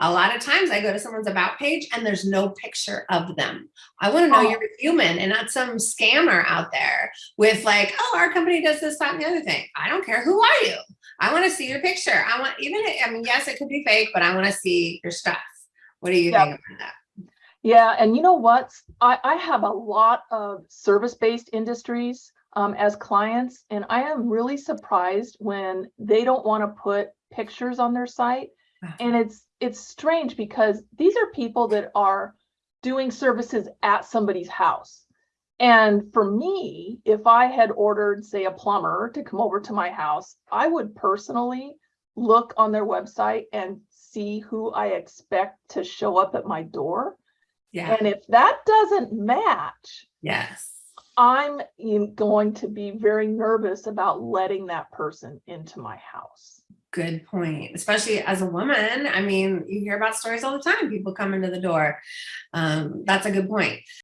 A lot of times I go to someone's about page and there's no picture of them. I want to know Oh. you're human and not some scammer out there with like, oh, our company does this, that, and the other thing. I don't care. Who are you? I want to see your picture. I want even, I mean, yes, it could be fake, but I want to see your stuff. What do you Yep. think about that? Yeah, and you know what? I, I have a lot of service-based industries um, as clients, and I am really surprised when they don't want to put pictures on their site. And it's it's strange because these are people that are doing services at somebody's house. And for me, if I had ordered, say, a plumber to come over to my house, I would personally look on their website and see who I expect to show up at my door. Yeah. And if that doesn't match, Yes. I'm going to be very nervous about letting that person into my house. Good point. Especially as a woman. I mean, you hear about stories all the time. People come into the door. Um, that's a good point.